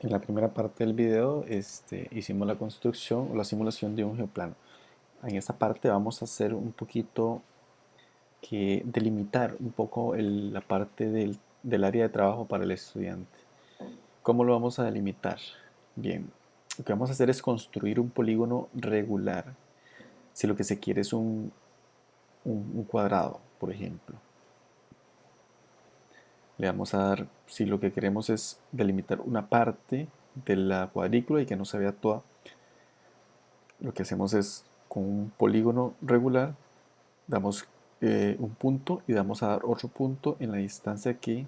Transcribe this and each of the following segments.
En la primera parte del video este, hicimos la construcción o la simulación de un geoplano. En esta parte vamos a hacer un poquito que delimitar un poco la parte del, del área de trabajo para el estudiante. ¿Cómo lo vamos a delimitar? Bien, lo que vamos a hacer es construir un polígono regular. Si lo que se quiere es un, un cuadrado, por ejemplo le vamos a dar, si lo que queremos es delimitar una parte de la cuadrícula y que no se vea toda, lo que hacemos es con un polígono regular, damos eh, un punto y damos a dar otro punto en la distancia que,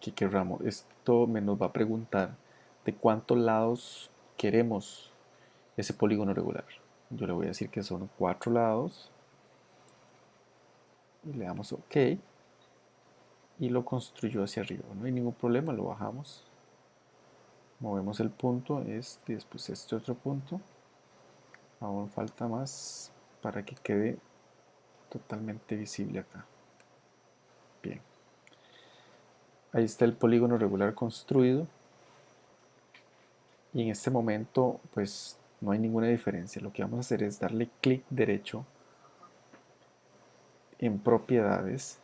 que queramos. Esto me nos va a preguntar de cuántos lados queremos ese polígono regular. Yo le voy a decir que son cuatro lados y le damos OK y lo construyó hacia arriba. No hay ningún problema, lo bajamos. Movemos el punto, este después este otro punto. Aún falta más para que quede totalmente visible acá. Bien. Ahí está el polígono regular construido. Y en este momento, pues no hay ninguna diferencia. Lo que vamos a hacer es darle clic derecho en propiedades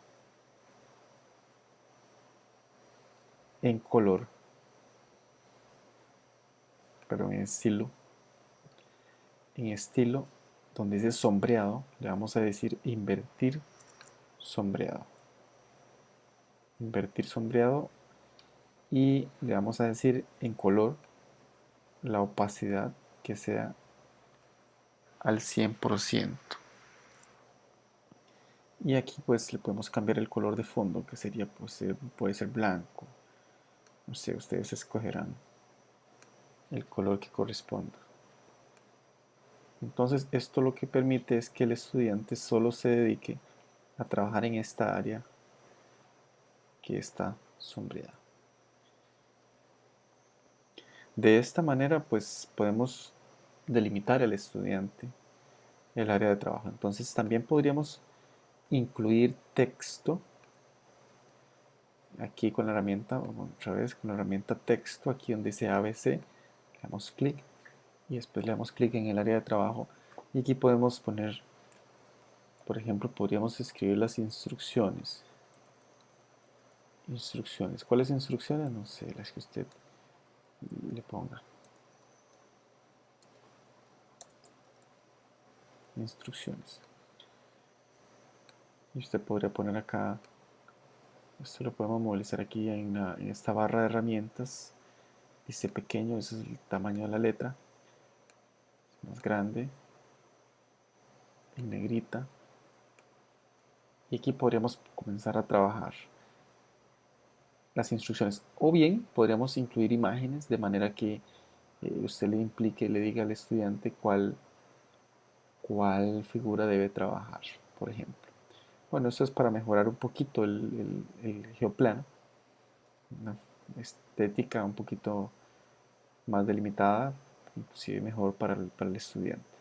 en color, pero en estilo, en estilo donde dice sombreado, le vamos a decir invertir sombreado. Invertir sombreado y le vamos a decir en color la opacidad que sea al 100%. Y aquí pues le podemos cambiar el color de fondo que sería pues, puede ser blanco no sé, ustedes escogerán el color que corresponda. Entonces esto lo que permite es que el estudiante solo se dedique a trabajar en esta área que está sombreada. De esta manera pues podemos delimitar al estudiante el área de trabajo. Entonces también podríamos incluir texto aquí con la herramienta, otra vez con la herramienta texto, aquí donde dice ABC, le damos clic y después le damos clic en el área de trabajo y aquí podemos poner, por ejemplo, podríamos escribir las instrucciones. Instrucciones. ¿Cuáles instrucciones? No sé, las que usted le ponga. Instrucciones. Y usted podría poner acá esto lo podemos movilizar aquí en, esta barra de herramientas. Dice pequeño, ese es el tamaño de la letra. más grande. En negrita. Y aquí podríamos comenzar a trabajar las instrucciones. O bien podríamos incluir imágenes de manera que eh, usted le implique, le diga al estudiante cuál, cuál figura debe trabajar, por ejemplo. Bueno, esto es para mejorar un poquito el, geoplano, una estética un poquito más delimitada, inclusive mejor para el estudiante.